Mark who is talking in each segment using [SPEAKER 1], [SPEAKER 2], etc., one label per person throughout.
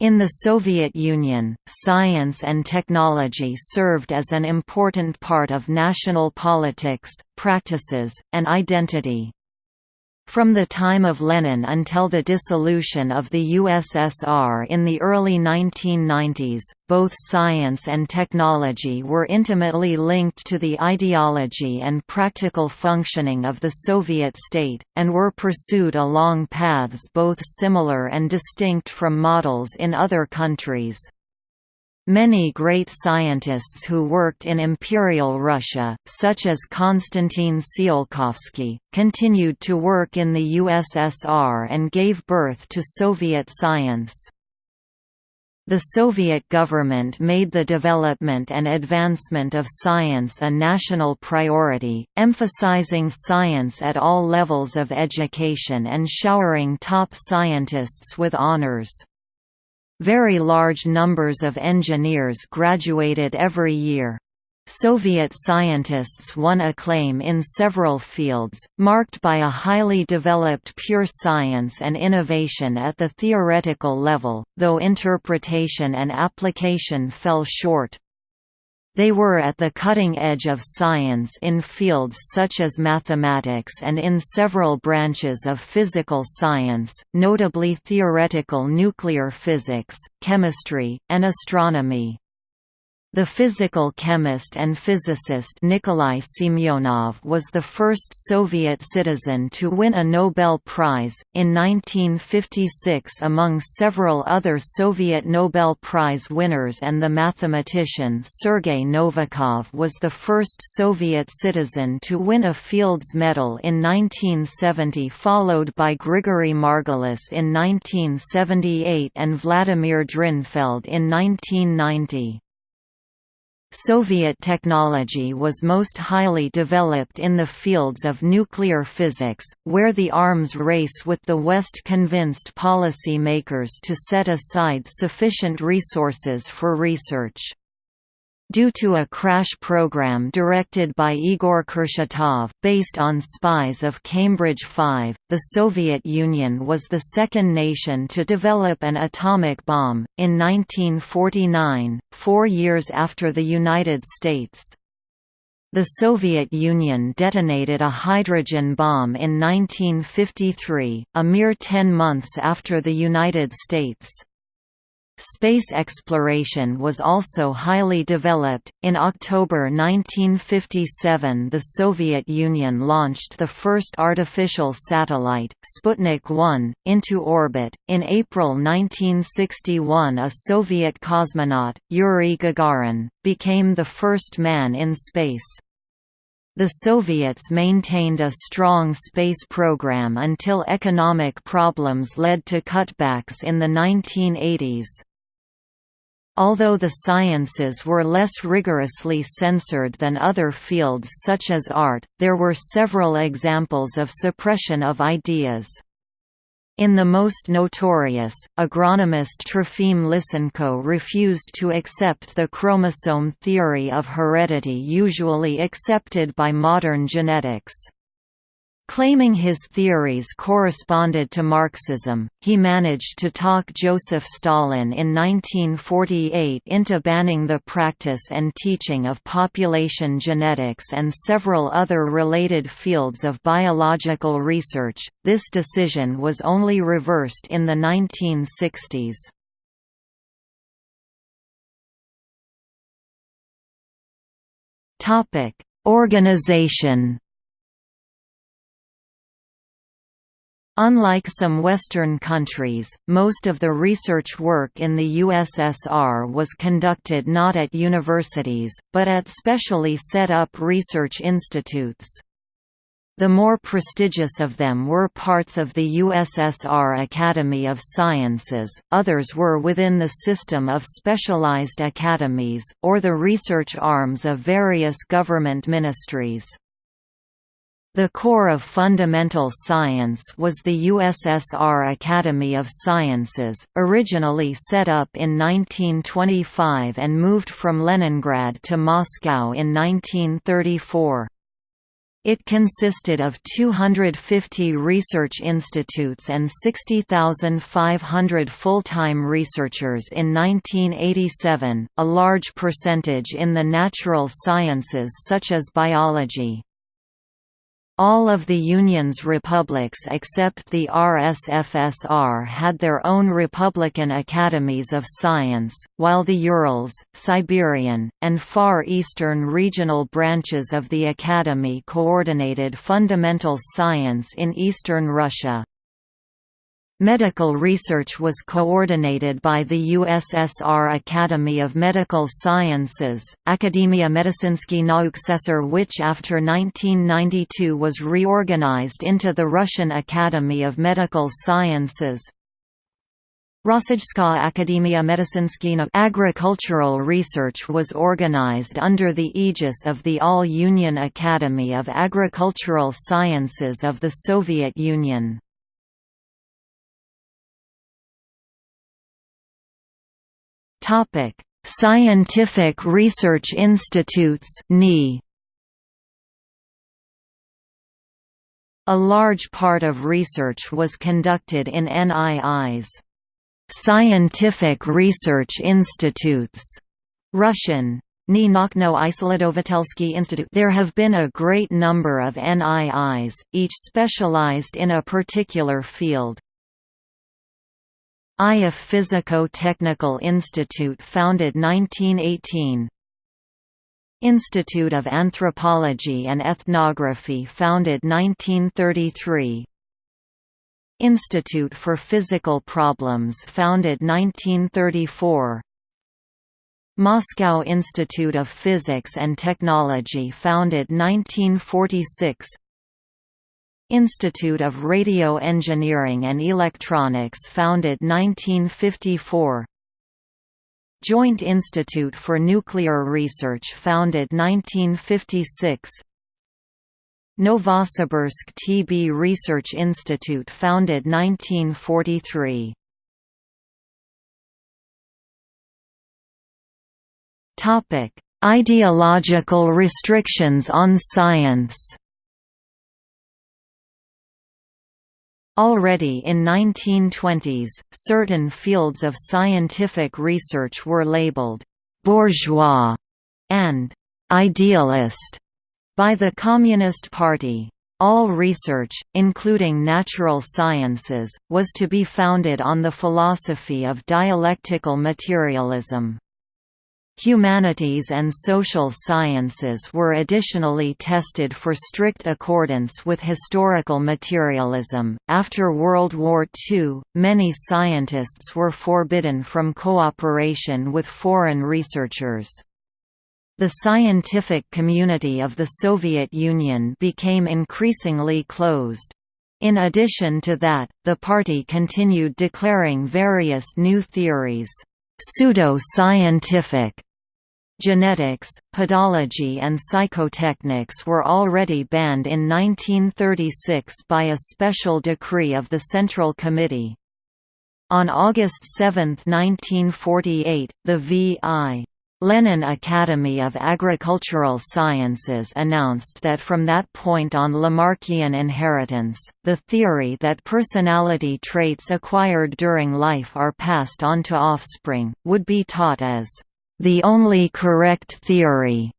[SPEAKER 1] In the Soviet Union, science and technology served as an important part of national politics, practices, and identity. From the time of Lenin until the dissolution of the USSR in the early 1990s, both science and technology were intimately linked to the ideology and practical functioning of the Soviet state, and were pursued along paths both similar and distinct from models in other countries. Many great scientists who worked in Imperial Russia, such as Konstantin Tsiolkovsky, continued to work in the USSR and gave birth to Soviet science. The Soviet government made the development and advancement of science a national priority, emphasizing science at all levels of education and showering top scientists with honors. Very large numbers of engineers graduated every year. Soviet scientists won acclaim in several fields, marked by a highly developed pure science and innovation at the theoretical level, though interpretation and application fell short. They were at the cutting edge of science in fields such as mathematics and in several branches of physical science, notably theoretical nuclear physics, chemistry, and astronomy. The physical chemist and physicist Nikolai Semyonov was the first Soviet citizen to win a Nobel Prize, in 1956 among several other Soviet Nobel Prize winners and the mathematician Sergei Novikov was the first Soviet citizen to win a Fields Medal in 1970 followed by Grigory Margulis in 1978 and Vladimir Drinfeld in 1990. Soviet technology was most highly developed in the fields of nuclear physics, where the arms race with the West convinced policy makers to set aside sufficient resources for research. Due to a crash program directed by Igor Kurchatov, based on spies of Cambridge 5, the Soviet Union was the second nation to develop an atomic bomb, in 1949, four years after the United States. The Soviet Union detonated a hydrogen bomb in 1953, a mere ten months after the United States. Space exploration was also highly developed. In October 1957, the Soviet Union launched the first artificial satellite, Sputnik 1, into orbit. In April 1961, a Soviet cosmonaut, Yuri Gagarin, became the first man in space. The Soviets maintained a strong space program until economic problems led to cutbacks in the 1980s. Although the sciences were less rigorously censored than other fields such as art, there were several examples of suppression of ideas. In the most notorious, agronomist Trofim Lysenko refused to accept the chromosome theory of heredity usually accepted by modern genetics. Claiming his theories corresponded to Marxism, he managed to talk Joseph Stalin in 1948 into banning the practice and teaching of population genetics and several other related fields of biological research. This decision was only reversed in the 1960s. Topic: Organization Unlike some Western countries, most of the research work in the USSR was conducted not at universities, but at specially set up research institutes. The more prestigious of them were parts of the USSR Academy of Sciences, others were within the system of specialized academies, or the research arms of various government ministries. The core of fundamental science was the USSR Academy of Sciences, originally set up in 1925 and moved from Leningrad to Moscow in 1934. It consisted of 250 research institutes and 60,500 full-time researchers in 1987, a large percentage in the natural sciences such as biology. All of the Union's republics except the RSFSR had their own republican academies of science, while the Urals, Siberian, and Far Eastern regional branches of the Academy coordinated fundamental science in eastern Russia. Medical research was coordinated by the USSR Academy of Medical Sciences, Akademia Medicinsky Nauksesar which after 1992 was reorganized into the Russian Academy of Medical Sciences. Rossijska Akademia Medicinsky Agricultural research was organized under the aegis of the All-Union Academy of Agricultural Sciences of the Soviet Union.
[SPEAKER 2] Topic: Scientific Research Institutes (NI).
[SPEAKER 1] A large part of research was conducted in NII's Scientific Research Institutes, Russian Institute. There have been a great number of NIIs, each specialized in a particular field. Ioffe Physico-Technical Institute founded 1918 Institute of Anthropology and Ethnography founded 1933 Institute for Physical Problems founded 1934 Moscow Institute of Physics and Technology founded 1946 Institute of Radio Engineering and Electronics founded 1954 Joint Institute for Nuclear Research founded 1956 Novosibirsk TB Research Institute founded 1943
[SPEAKER 2] Topic: Ideological restrictions on science
[SPEAKER 1] Already in 1920s, certain fields of scientific research were labeled «bourgeois» and «idealist» by the Communist Party. All research, including natural sciences, was to be founded on the philosophy of dialectical materialism. Humanities and social sciences were additionally tested for strict accordance with historical materialism. After World War II, many scientists were forbidden from cooperation with foreign researchers. The scientific community of the Soviet Union became increasingly closed. In addition to that, the party continued declaring various new theories pseudo-scientific Genetics, pedology and psychotechnics were already banned in 1936 by a special decree of the Central Committee. On August 7, 1948, the V.I. Lenin Academy of Agricultural Sciences announced that from that point on Lamarckian inheritance, the theory that personality traits acquired during life are passed on to offspring, would be taught as the only correct theory.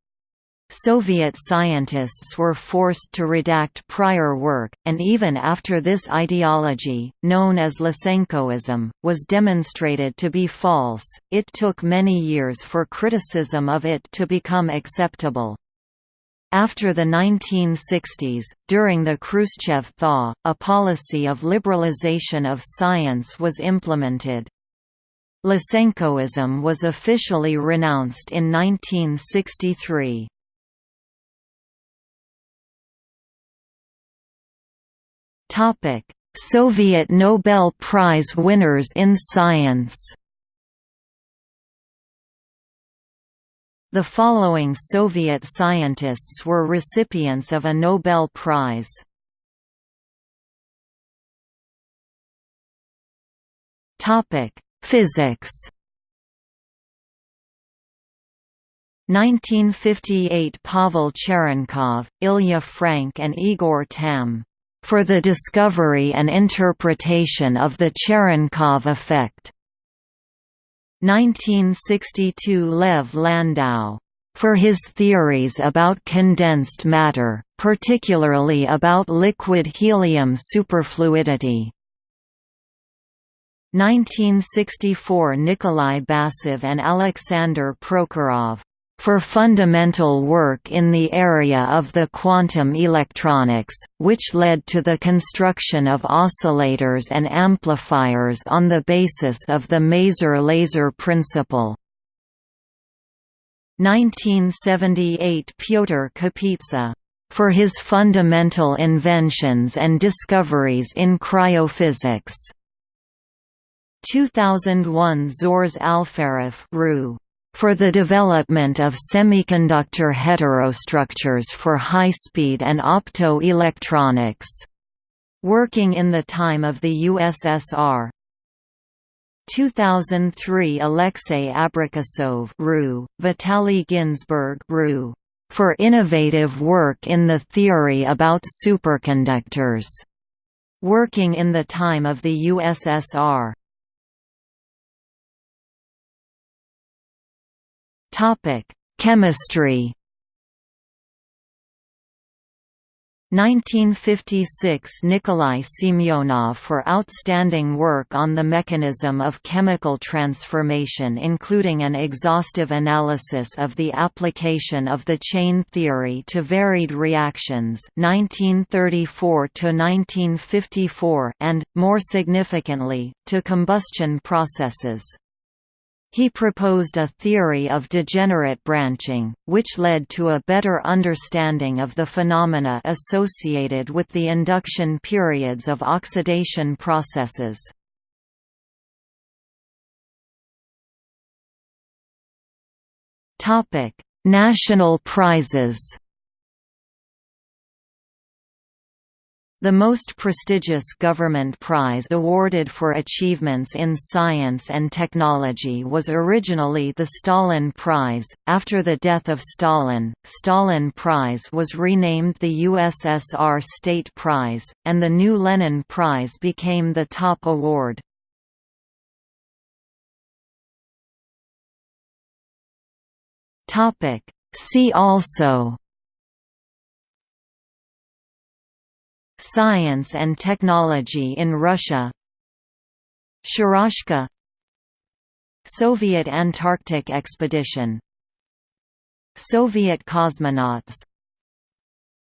[SPEAKER 1] Soviet scientists were forced to redact prior work, and even after this ideology, known as Lysenkoism, was demonstrated to be false, it took many years for criticism of it to become acceptable. After the 1960s, during the Khrushchev thaw, a policy of liberalization of science was implemented. Lysenkoism was officially renounced in 1963. Soviet Nobel Prize winners in science The following Soviet scientists were recipients of a Nobel Prize. Topic: Physics 1958 Pavel Cherenkov, Ilya Frank and Igor Tamm. For the discovery and interpretation of the Cherenkov effect. 1962 Lev Landau. For his theories about condensed matter, particularly about liquid helium superfluidity. 1964 Nikolai Basov and Alexander Prokhorov for fundamental work in the area of the quantum electronics, which led to the construction of oscillators and amplifiers on the basis of the Maser-Laser principle. 1978 Pyotr Kapitsa for his fundamental inventions and discoveries in cryophysics. 2001 Zhores Alferov for the development of semiconductor heterostructures for high-speed and opto-electronics. Working in the time of the USSR, 2003 Alexei Abrikosov RU, Vitaly Ginzburg RU, for innovative work in the theory about superconductors. Working in the time of the USSR
[SPEAKER 2] Chemistry. 1956 Nikolai Semyonov for outstanding work on the mechanism of chemical transformation including an exhaustive analysis of the application of the chain theory to varied reactions 1934 and, more significantly, to combustion processes. He proposed a theory of degenerate branching, which led to a better understanding of the phenomena associated with the induction periods of oxidation processes. National prizes The most prestigious government prize awarded for achievements in science and technology was originally the Stalin Prize. After the death of Stalin, Stalin Prize was renamed the USSR State Prize, and the new Lenin Prize became the top award. Topic: See also Science and technology in Russia. Sharashka Soviet Antarctic expedition. Soviet cosmonauts.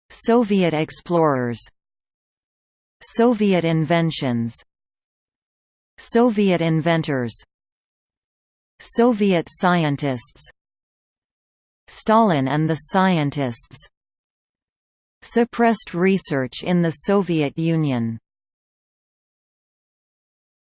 [SPEAKER 2] Soviet explorers. Soviet inventions. Soviet inventors. Soviet scientists. Stalin and the scientists Suppressed research in the Soviet Union